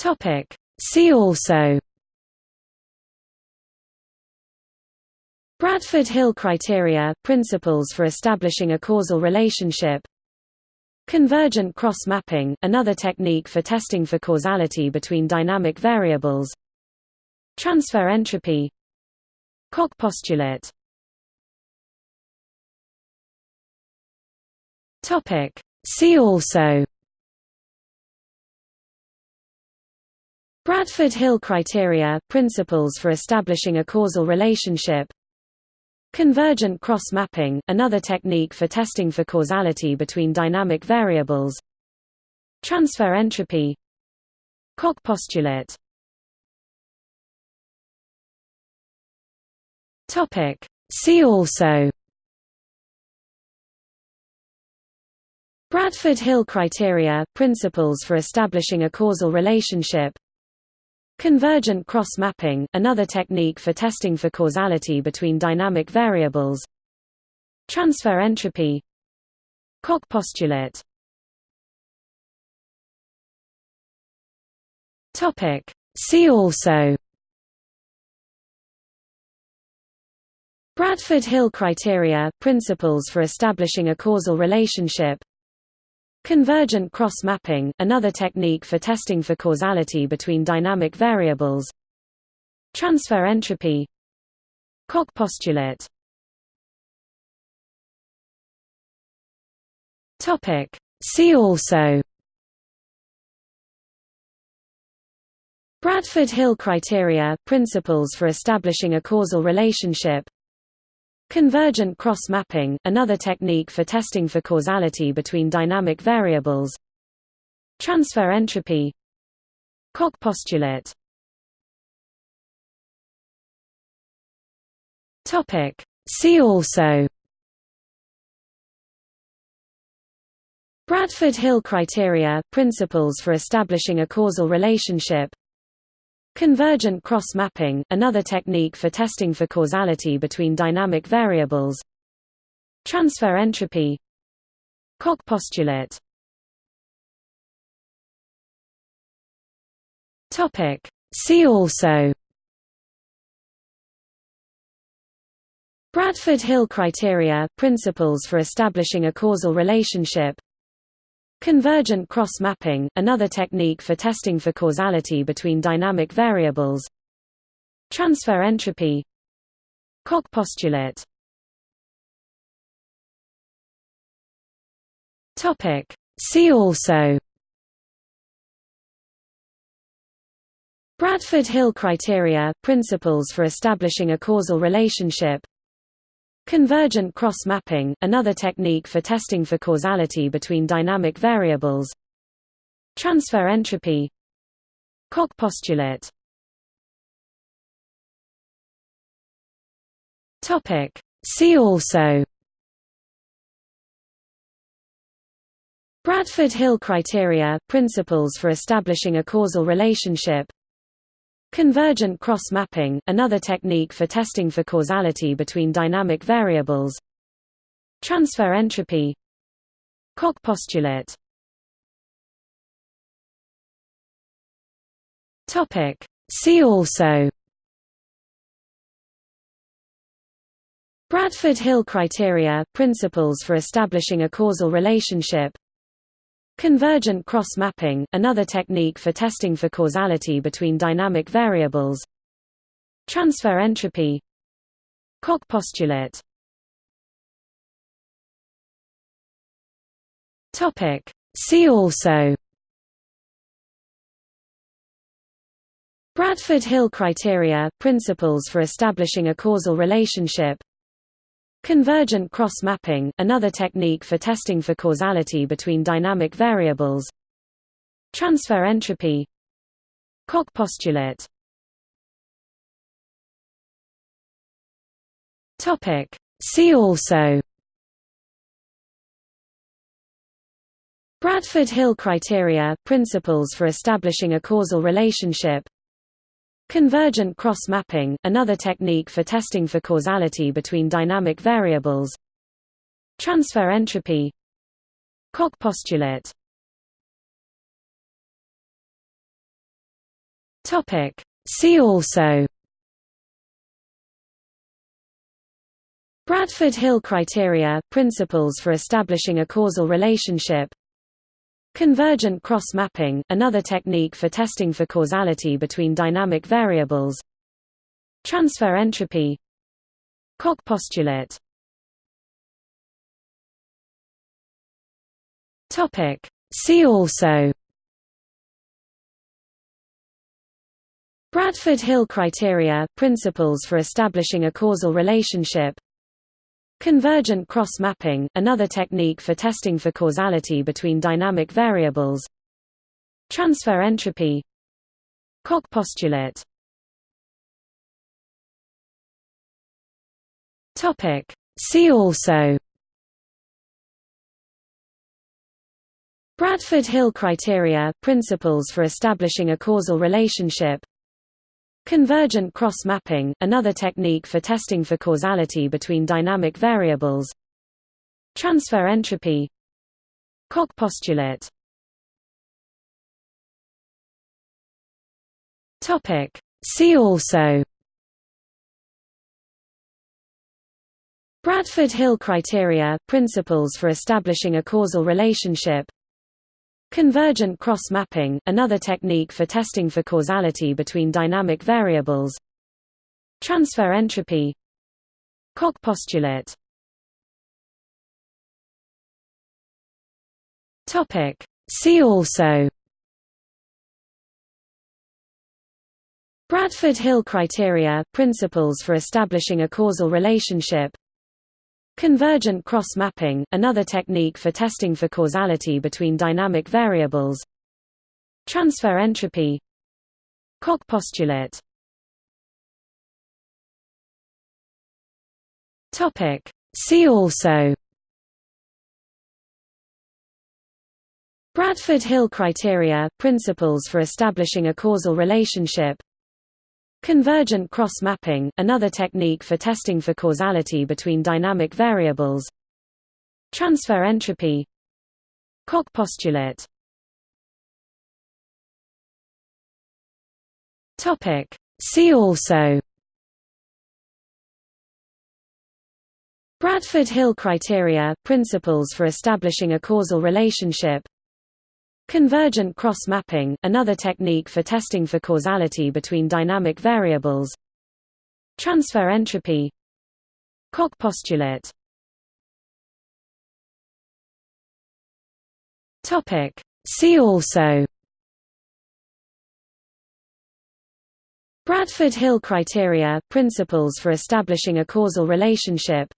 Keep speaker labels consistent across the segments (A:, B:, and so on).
A: Topic. See also. Bradford Hill criteria – principles for establishing a causal relationship. Convergent cross-mapping – another technique for testing for causality between dynamic variables. Transfer entropy. Koch postulate. See also Bradford Hill criteria – principles for establishing a causal relationship. Convergent cross-mapping, another technique for testing for causality between dynamic variables. Transfer entropy. Koch postulate. See also. Bradford Hill criteria – principles for establishing a causal relationship Convergent cross-mapping, another technique for testing for causality between dynamic variables. Transfer entropy. Koch postulate. See also. Bradford Hill criteria – principles for establishing a causal relationship Convergent cross-mapping, another technique for testing for causality between dynamic variables. Transfer entropy. Koch postulate. See also. Bradford Hill criteria – principles for establishing a causal relationship Convergent cross-mapping, another technique for testing for causality between dynamic variables. Transfer entropy. Koch postulate. See also. Bradford Hill criteria – principles for establishing a causal relationship Convergent cross-mapping, another technique for testing for causality between dynamic variables. Transfer entropy. Koch postulate. See also. Bradford Hill criteria – principles for establishing a causal relationship Convergent cross-mapping, another technique for testing for causality between dynamic variables. Transfer entropy. Koch postulate. See also. Bradford Hill criteria – principles for establishing a causal relationship Convergent cross-mapping, another technique for testing for causality between dynamic variables. Transfer entropy. Koch postulate. See also. Bradford Hill criteria – principles for establishing a causal relationship Convergent cross-mapping, another technique for testing for causality between dynamic variables. Transfer entropy. Koch postulate. See also. Bradford Hill criteria – principles for establishing a causal relationship Convergent cross-mapping, another technique for testing for causality between dynamic variables. Transfer entropy. Koch postulate. See also. Bradford Hill criteria – principles for establishing a causal relationship Convergent cross-mapping, another technique for testing for causality between dynamic variables. Transfer entropy. Koch postulate. See also. Bradford Hill criteria – principles for establishing a causal relationship Convergent cross-mapping, another technique for testing for causality between dynamic variables. Transfer entropy. Koch postulate. See also. Bradford Hill criteria – principles for establishing a causal relationship Convergent cross-mapping – another technique for testing for causality between dynamic variables. Transfer entropy. Koch postulate. See also. Bradford Hill criteria – principles for establishing a causal relationship Convergent cross-mapping – another technique for testing for causality between dynamic variables. Transfer entropy. Koch postulate. See also. Bradford Hill criteria – principles for establishing a causal relationship Convergent cross-mapping – another technique for testing for causality between dynamic variables. Transfer entropy. Koch postulate. See also. Bradford Hill criteria – principles for establishing a causal relationship Convergent cross-mapping – another technique for testing for causality between dynamic variables. Transfer entropy. Koch postulate. See also. Bradford Hill criteria – principles for establishing a causal relationship Convergent cross-mapping – another technique for testing for causality between dynamic variables. Transfer entropy. Koch postulate. See also. Bradford Hill criteria – principles for establishing a causal relationship Convergent cross-mapping – another technique for testing for causality between dynamic variables. Transfer entropy. Koch postulate. See also. Bradford Hill criteria – principles for establishing a causal relationship Convergent cross-mapping – another technique for testing for causality between dynamic variables. Transfer entropy. Koch postulate. See also. Bradford Hill criteria – principles for establishing a causal relationship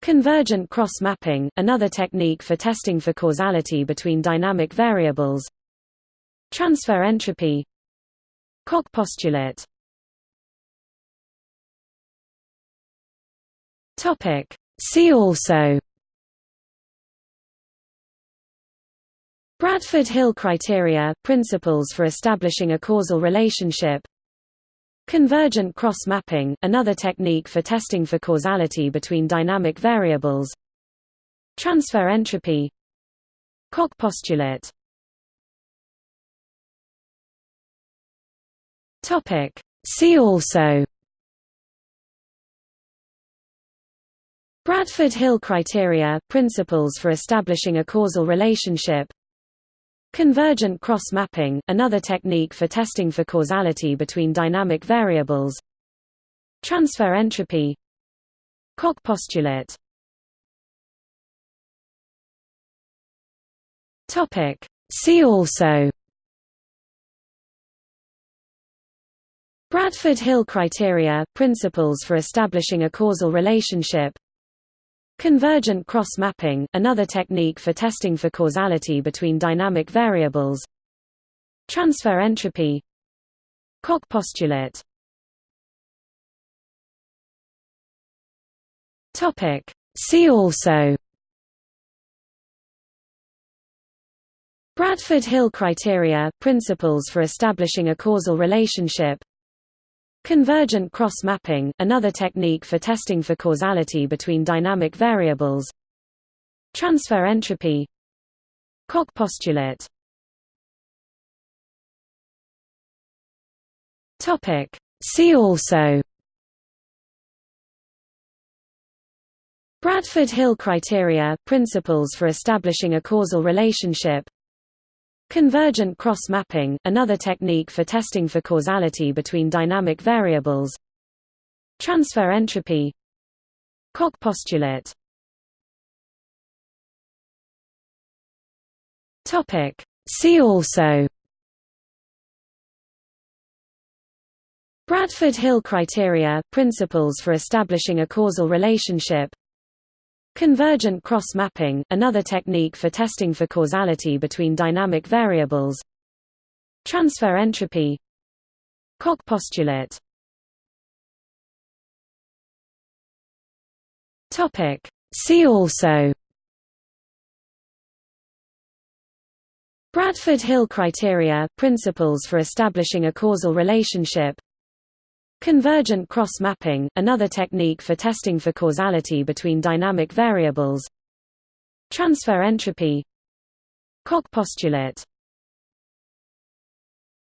A: Convergent cross-mapping – another technique for testing for causality between dynamic variables. Transfer entropy. Koch postulate. See also. Bradford Hill criteria – principles for establishing a causal relationship Convergent cross-mapping – another technique for testing for causality between dynamic variables. Transfer entropy. Koch postulate. See also. Bradford Hill criteria – principles for establishing a causal relationship Convergent cross-mapping – another technique for testing for causality between dynamic variables. Transfer entropy. Koch postulate. See also. Bradford Hill criteria – principles for establishing a causal relationship Convergent cross-mapping – another technique for testing for causality between dynamic variables. Transfer entropy. Koch postulate. See also. Bradford Hill criteria – principles for establishing a causal relationship Convergent cross-mapping – another technique for testing for causality between dynamic variables. Transfer entropy. Koch postulate. See also. Bradford Hill criteria – principles for establishing a causal relationship Convergent cross-mapping – another technique for testing for causality between dynamic variables. Transfer entropy. Koch postulate. See also. Bradford Hill criteria – principles for establishing a causal relationship Convergent cross-mapping – another technique for testing for causality between dynamic variables. Transfer entropy. Koch postulate. See also. Bradford Hill criteria – principles for establishing a causal relationship Convergent cross-mapping – another technique for testing for causality between dynamic variables. Transfer entropy. Koch postulate